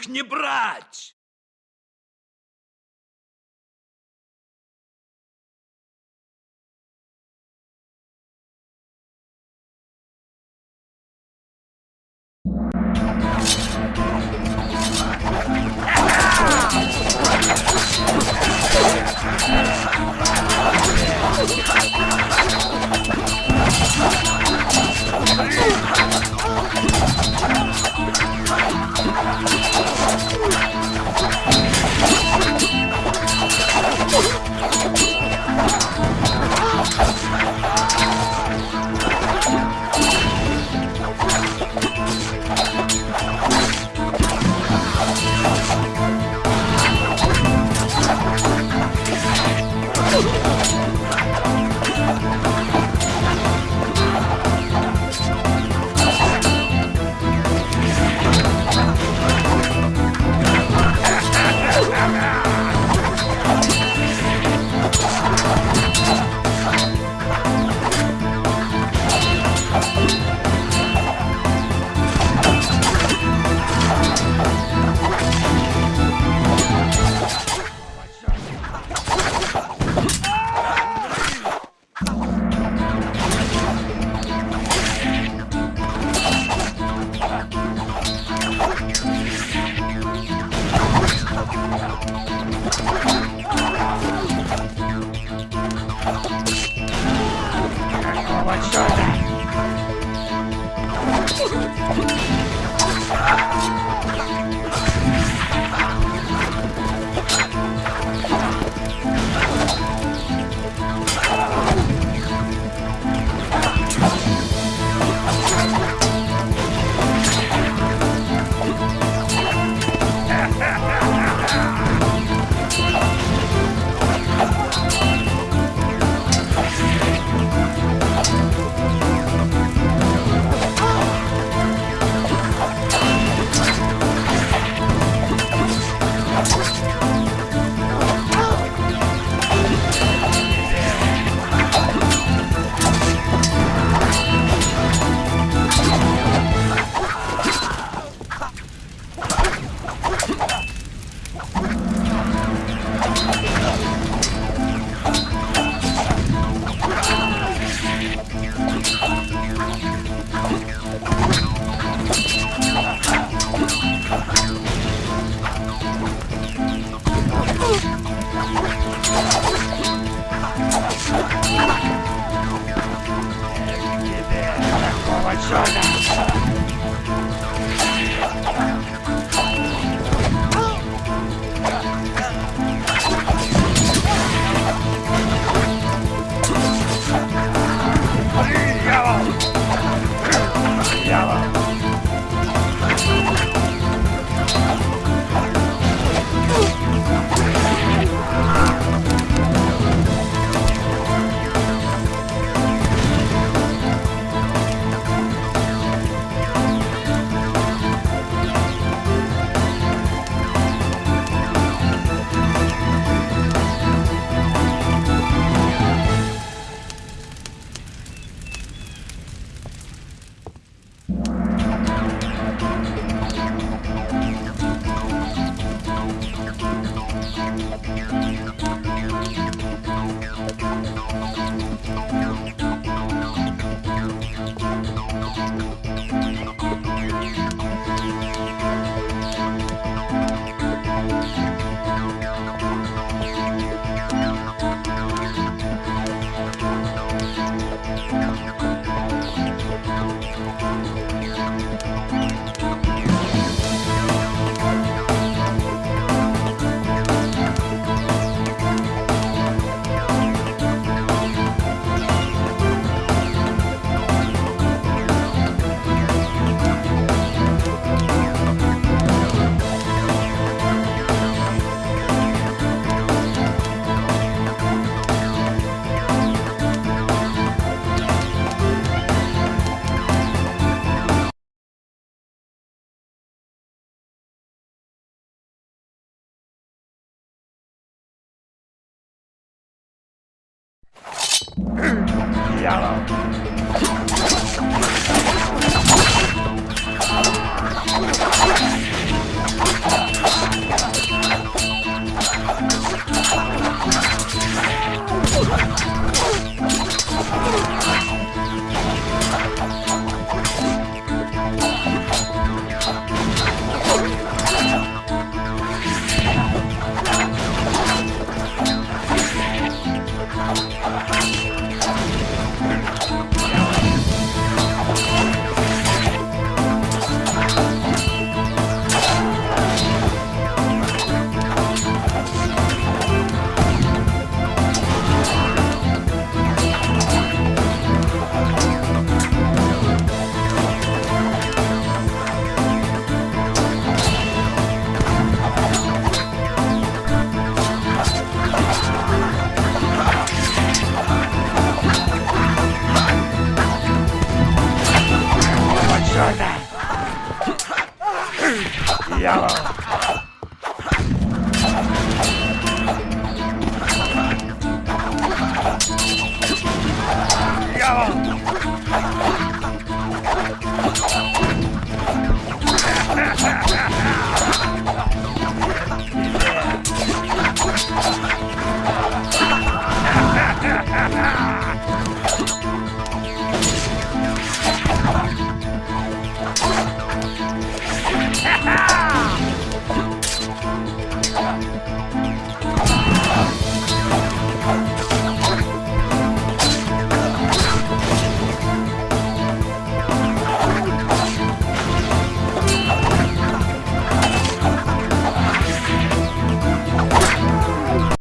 Пленных не брать! Yalla.